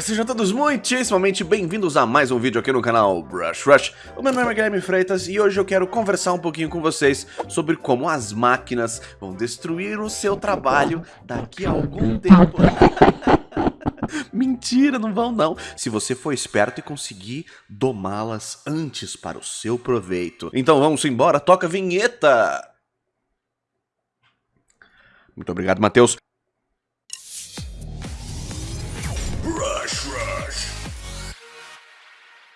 Sejam todos muitíssimamente bem-vindos a mais um vídeo aqui no canal Brush Rush. O meu nome é Guilherme Freitas e hoje eu quero conversar um pouquinho com vocês sobre como as máquinas vão destruir o seu trabalho daqui a algum tempo. Mentira, não vão não. Se você for esperto e conseguir domá-las antes para o seu proveito. Então vamos embora, toca a vinheta! Muito obrigado, Matheus.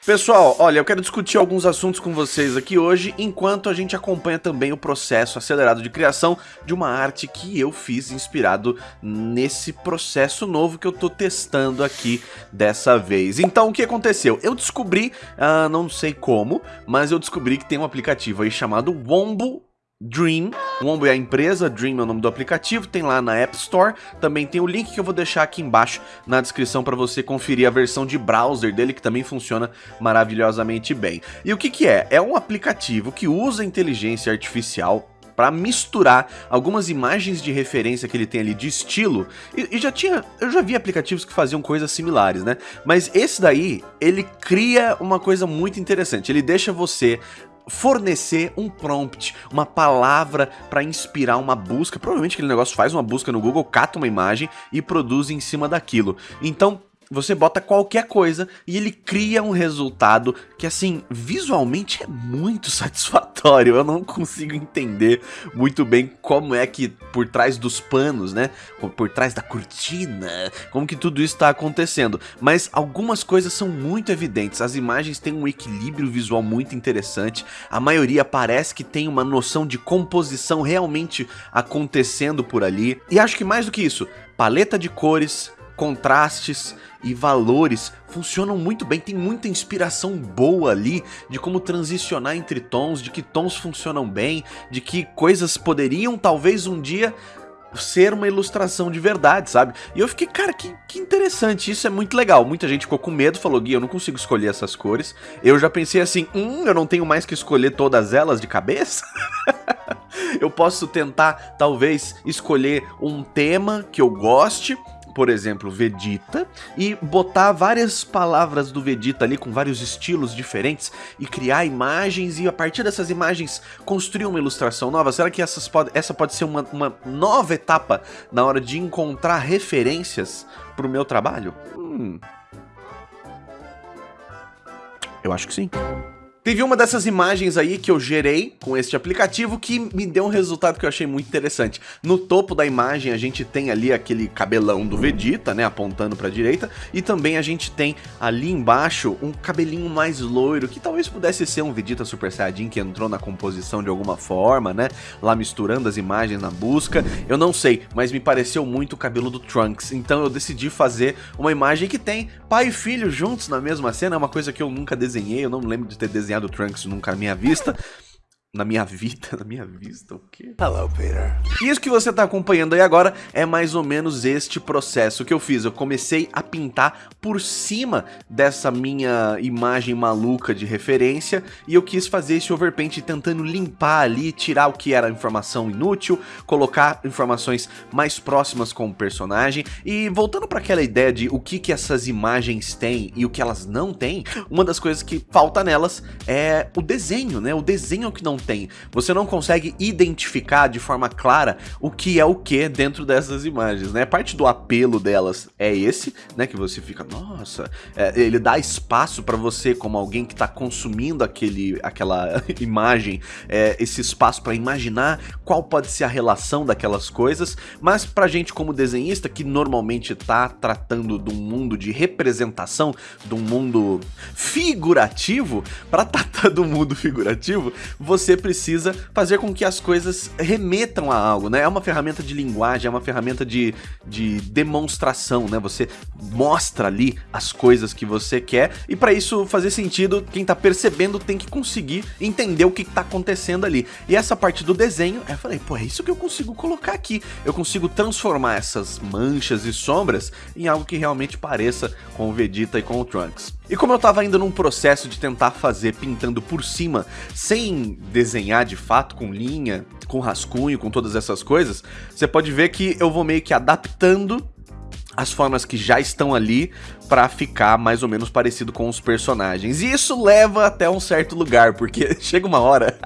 Pessoal, olha, eu quero discutir alguns assuntos com vocês aqui hoje, enquanto a gente acompanha também o processo acelerado de criação de uma arte que eu fiz inspirado nesse processo novo que eu tô testando aqui dessa vez. Então, o que aconteceu? Eu descobri, uh, não sei como, mas eu descobri que tem um aplicativo aí chamado Wombo Dream, Wombo é a empresa, Dream é o nome do aplicativo, tem lá na App Store, também tem o link que eu vou deixar aqui embaixo na descrição para você conferir a versão de browser dele, que também funciona maravilhosamente bem. E o que que é? É um aplicativo que usa inteligência artificial para misturar algumas imagens de referência que ele tem ali de estilo. E, e, já tinha, eu já vi aplicativos que faziam coisas similares, né? Mas esse daí, ele cria uma coisa muito interessante. Ele deixa você fornecer um prompt, uma palavra para inspirar uma busca. Provavelmente aquele negócio faz uma busca no Google, cata uma imagem e produz em cima daquilo. Então, você bota qualquer coisa e ele cria um resultado que, assim, visualmente é muito satisfatório. Eu não consigo entender muito bem como é que por trás dos panos, né? Por trás da cortina, como que tudo isso está acontecendo. Mas algumas coisas são muito evidentes. As imagens têm um equilíbrio visual muito interessante. A maioria parece que tem uma noção de composição realmente acontecendo por ali. E acho que mais do que isso, paleta de cores, contrastes e valores funcionam muito bem, tem muita inspiração boa ali de como transicionar entre tons, de que tons funcionam bem, de que coisas poderiam talvez um dia ser uma ilustração de verdade, sabe? E eu fiquei, cara, que, que interessante, isso é muito legal. Muita gente ficou com medo, falou, Gui, eu não consigo escolher essas cores. Eu já pensei assim, hum, eu não tenho mais que escolher todas elas de cabeça? eu posso tentar, talvez, escolher um tema que eu goste por exemplo, Vegeta, e botar várias palavras do Vegeta ali com vários estilos diferentes e criar imagens e a partir dessas imagens construir uma ilustração nova? Será que essas pode, essa pode ser uma, uma nova etapa na hora de encontrar referências para o meu trabalho? Hum. Eu acho que sim. Teve uma dessas imagens aí que eu gerei com este aplicativo que me deu um resultado que eu achei muito interessante. No topo da imagem a gente tem ali aquele cabelão do Vegeta, né, apontando para a direita, e também a gente tem ali embaixo um cabelinho mais loiro, que talvez pudesse ser um Vegeta Super Saiyajin que entrou na composição de alguma forma, né, lá misturando as imagens na busca. Eu não sei, mas me pareceu muito o cabelo do Trunks, então eu decidi fazer uma imagem que tem pai e filho juntos na mesma cena, é uma coisa que eu nunca desenhei, eu não lembro de ter desenhado do Trunks nunca na minha vista. Na minha vida, na minha vista, o quê? Hello, Peter. E isso que você tá acompanhando aí agora é mais ou menos este processo que eu fiz. Eu comecei a pintar por cima dessa minha imagem maluca de referência e eu quis fazer esse overpaint tentando limpar ali, tirar o que era informação inútil, colocar informações mais próximas com o personagem e voltando para aquela ideia de o que que essas imagens têm e o que elas não têm, uma das coisas que falta nelas é o desenho, né? O desenho é que não tem. Você não consegue identificar de forma clara o que é o que dentro dessas imagens, né? Parte do apelo delas é esse, né? Que você fica, nossa, é, ele dá espaço para você, como alguém que está consumindo aquele, aquela imagem, é, esse espaço para imaginar qual pode ser a relação daquelas coisas, mas pra gente como desenhista, que normalmente tá tratando de um mundo de representação, de um mundo figurativo, para tratar do mundo figurativo, você você precisa fazer com que as coisas remetam a algo, né? É uma ferramenta de linguagem, é uma ferramenta de, de demonstração, né? Você mostra ali as coisas que você quer e para isso fazer sentido, quem tá percebendo tem que conseguir entender o que tá acontecendo ali. E essa parte do desenho, eu falei, pô, é isso que eu consigo colocar aqui. Eu consigo transformar essas manchas e sombras em algo que realmente pareça com o Vegeta e com o Trunks. E como eu tava ainda num processo de tentar fazer pintando por cima, sem desenhar de fato com linha, com rascunho, com todas essas coisas, você pode ver que eu vou meio que adaptando as formas que já estão ali para ficar mais ou menos parecido com os personagens. E isso leva até um certo lugar, porque chega uma hora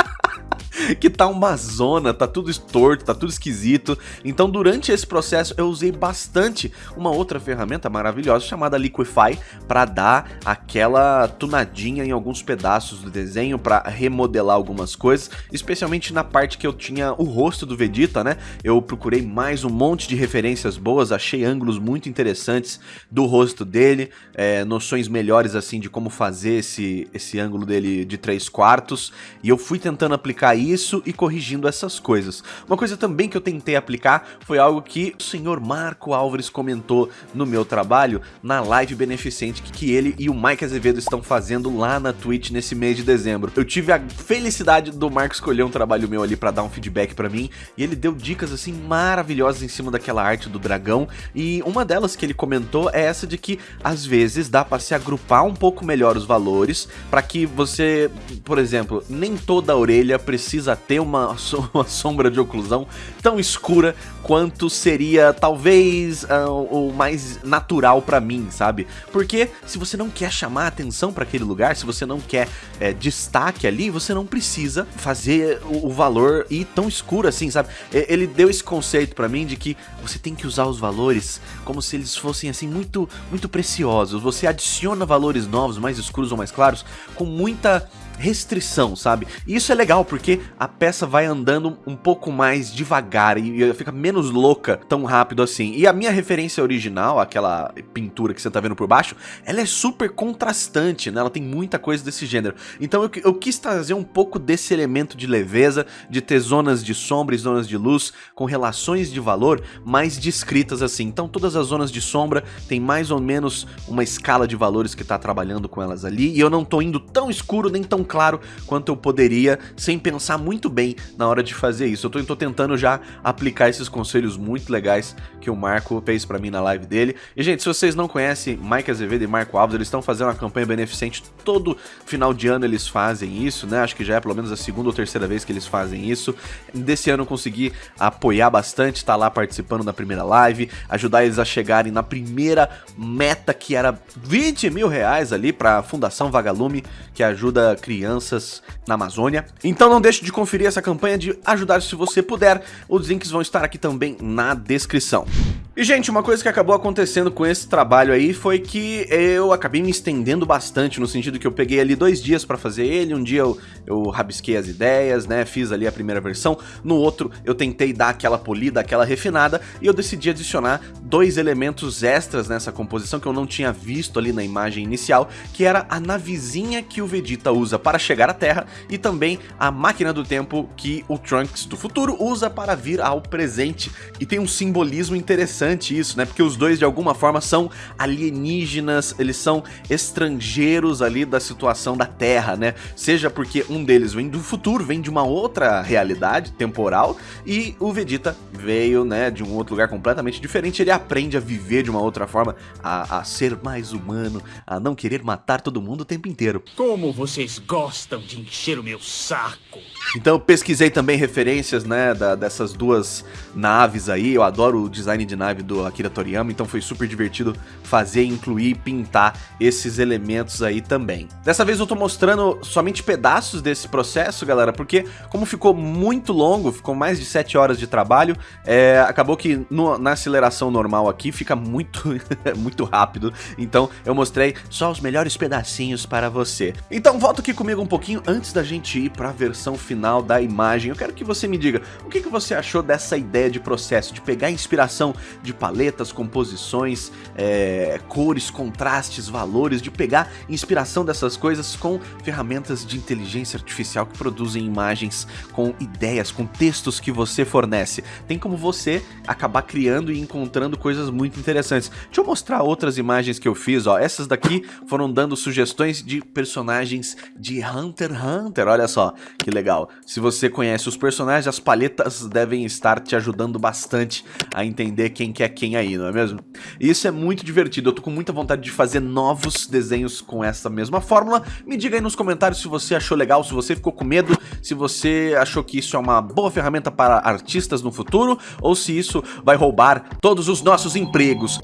que tá uma zona, tá tudo torto, tá tudo esquisito. Então durante esse processo eu usei bastante uma outra ferramenta maravilhosa chamada Liquify para dar aquela tunadinha em alguns pedaços do desenho, para remodelar algumas coisas, especialmente na parte que eu tinha o rosto do Vegeta, né? Eu procurei mais um monte de referências boas, achei ângulos muito interessantes do rosto dele, é, noções melhores assim de como fazer esse, esse ângulo dele de 3 quartos, e eu fui tentando aplicar isso e corrigindo essas coisas. Uma coisa também que eu tentei aplicar foi algo que o senhor Marco Álvares comentou no meu trabalho, na live beneficente que ele e o Mike Azevedo estão fazendo lá na Twitch nesse mês de dezembro. Eu tive a felicidade do Marco escolher um trabalho meu ali para dar um feedback para mim, e ele deu dicas assim maravilhosas em cima daquela arte do dragão, e uma delas que ele comentou é essa de que às vezes dá para se agrupar um pouco melhor os valores, para que você, por exemplo, nem toda a orelha precisa precisa ter uma, uma sombra de oclusão tão escura quanto seria talvez uh, o mais natural para mim, sabe? Porque se você não quer chamar atenção para aquele lugar, se você não quer é, destaque ali, você não precisa fazer o, o, valor ir tão escuro assim, sabe? Ele deu esse conceito para mim de que você tem que usar os valores como se eles fossem assim muito muito preciosos. Você adiciona valores novos, mais escuros ou mais claros, com muita restrição, sabe? E isso é legal porque a peça vai andando um pouco mais devagar e fica menos louca tão rápido assim. E a minha referência original, aquela pintura que você tá vendo por baixo, ela é super contrastante, né? Ela tem muita coisa desse gênero. Então eu, eu quis trazer um pouco desse elemento de leveza, de ter zonas de sombra e zonas de luz com relações de valor mais descritas assim. Então todas as zonas de sombra tem mais ou menos uma escala de valores que tá trabalhando com elas ali e eu não tô indo tão escuro nem tão claro quanto eu poderia, sem pensar muito bem na hora de fazer isso. Eu tô, tô tentando já aplicar esses conselhos muito legais que o Marco fez pra mim na live dele. E, gente, se vocês não conhecem Mike Azevedo e Marco Alves, eles estão fazendo uma campanha beneficente todo final de ano eles fazem isso, né? Acho que já é pelo menos a segunda ou terceira vez que eles fazem isso. Desse ano eu consegui apoiar bastante, tá lá participando da primeira live, ajudar eles a chegarem na primeira meta que era 20 mil reais ali pra Fundação Vagalume, que ajuda crianças na Amazônia. Então não deixe de conferir essa campanha de ajudar se você puder. Os links vão estar aqui também na descrição. E, gente, uma coisa que acabou acontecendo com esse trabalho aí foi que eu acabei me estendendo bastante, no sentido que eu peguei ali dois dias pra fazer ele, um dia eu, eu rabisquei as ideias, né, fiz ali a primeira versão, no outro eu tentei dar aquela polida, aquela refinada, e eu decidi adicionar dois elementos extras nessa composição que eu não tinha visto ali na imagem inicial, que era a navezinha que o Vegeta usa para chegar à Terra e também a máquina do tempo que o Trunks do futuro usa para vir ao presente. E tem um simbolismo interessante interessante isso, né? Porque os dois de alguma forma são alienígenas, eles são estrangeiros ali da situação da Terra, né? Seja porque um deles vem do futuro, vem de uma outra realidade temporal e o Vegeta veio, né, de um outro lugar completamente diferente. Ele aprende a viver de uma outra forma, a, a ser mais humano, a não querer matar todo mundo o tempo inteiro. Como vocês gostam de encher o meu saco! Então eu pesquisei também referências, né, da, dessas duas naves aí. Eu adoro o design de nave do Akira Toriyama, então foi super divertido fazer, incluir e pintar esses elementos aí também. Dessa vez eu tô mostrando somente pedaços desse processo, galera, porque como ficou muito longo, ficou mais de 7 horas de trabalho, é, acabou que no, na aceleração normal aqui fica muito, muito rápido. Então eu mostrei só os melhores pedacinhos para você. Então volta aqui comigo um pouquinho antes da gente ir para a versão final da imagem. Eu quero que você me diga o que, que você achou dessa ideia de processo, de pegar inspiração de paletas, composições, é, cores, contrastes, valores, de pegar inspiração dessas coisas com ferramentas de inteligência artificial que produzem imagens com ideias, com textos que você fornece. Tem como você acabar criando e encontrando coisas muito interessantes. Deixa eu mostrar outras imagens que eu fiz, ó. Essas daqui foram dando sugestões de personagens de Hunter x Hunter, olha só, que legal. Se você conhece os personagens, as palhetas devem estar te ajudando bastante a entender quem que é quem aí, não é mesmo? E isso é muito divertido, eu tô com muita vontade de fazer novos desenhos com essa mesma fórmula. Me diga aí nos comentários se você achou legal, se você ficou com medo, se você achou que isso é uma boa ferramenta para artistas no futuro, ou se isso vai roubar todos os nossos empregos.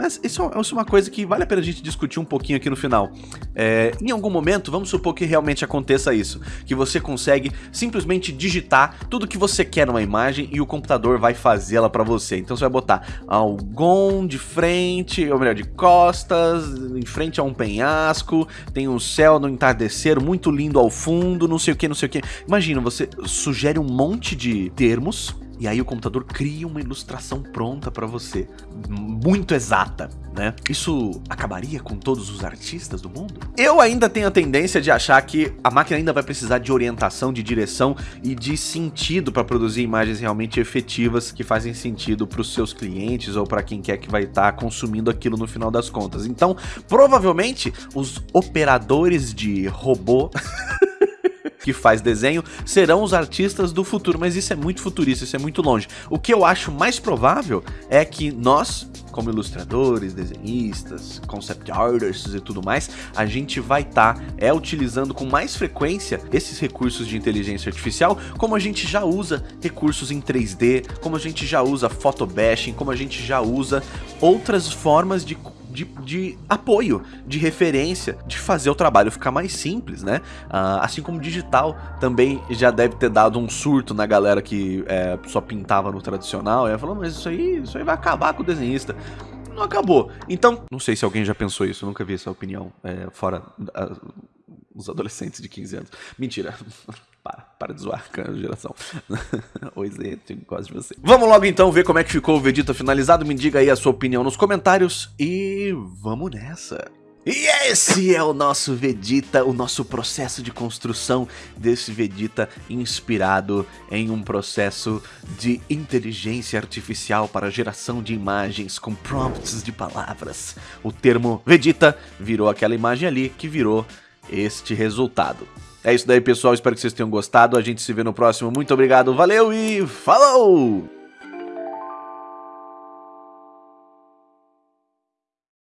Mas isso, é, uma coisa que vale a pena a gente discutir um pouquinho aqui no final. É, em algum momento, vamos supor que realmente aconteça isso, que você consegue simplesmente digitar tudo que você quer numa imagem e o computador vai fazê-la para você. Então você vai botar algon de frente, ou melhor, de costas, em frente a um penhasco, tem um céu no entardecer muito lindo ao fundo, não sei o que, não sei o que. Imagina, você sugere um monte de termos e aí o computador cria uma ilustração pronta para você, muito exata, né? Isso acabaria com todos os artistas do mundo? Eu ainda tenho a tendência de achar que a máquina ainda vai precisar de orientação, de direção e de sentido para produzir imagens realmente efetivas que fazem sentido para os seus clientes ou para quem quer que vai estar tá consumindo aquilo no final das contas. Então, provavelmente os operadores de robô que faz desenho serão os artistas do futuro, mas isso é muito futurista, isso é muito longe. O que eu acho mais provável é que nós, como ilustradores, desenhistas, concept artists e tudo mais, a gente vai estar tá, é utilizando com mais frequência esses recursos de inteligência artificial, como a gente já usa recursos em 3D, como a gente já usa photobashing, como a gente já usa outras formas de de, de, apoio, de referência, de fazer o trabalho ficar mais simples, né? Uh, assim como digital também já deve ter dado um surto na galera que é, só pintava no tradicional. E falou, mas isso aí, isso aí vai acabar com o desenhista. Não acabou. Então, não sei se alguém já pensou isso, nunca vi essa opinião é, fora uh, os adolescentes de 15 anos. Mentira. Para, de zoar geração. Oi, Zé, gosto de você. Vamos logo então ver como é que ficou o Vegeta finalizado. Me diga aí a sua opinião nos comentários e vamos nessa. E esse é o nosso Vegeta, o nosso processo de construção desse Vegeta inspirado em um processo de inteligência artificial para geração de imagens com prompts de palavras. O termo Vegeta virou aquela imagem ali que virou este resultado. É isso daí, pessoal. Espero que vocês tenham gostado. A gente se vê no próximo. Muito obrigado, valeu e falou!